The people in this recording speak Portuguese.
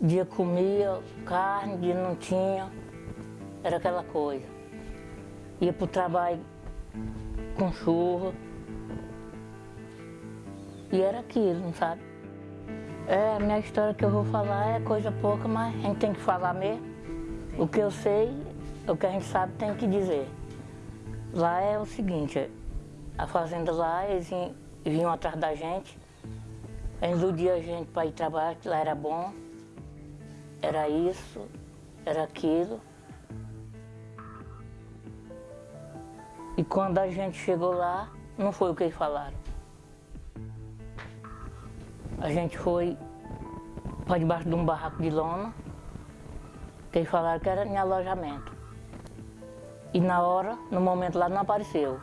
Dia comia carne, dia não tinha. Era aquela coisa. Ia para o trabalho com chuva. E era aquilo, sabe? É, a minha história que eu vou falar é coisa pouca, mas a gente tem que falar mesmo. O que eu sei, o que a gente sabe tem que dizer. Lá é o seguinte, a fazenda lá, eles vinham atrás da gente, eles a gente para ir trabalhar, que lá era bom, era isso, era aquilo. E quando a gente chegou lá, não foi o que eles falaram. A gente foi para debaixo de um barraco de lona, que eles falaram que era em alojamento. E na hora, no momento lá, não apareceu.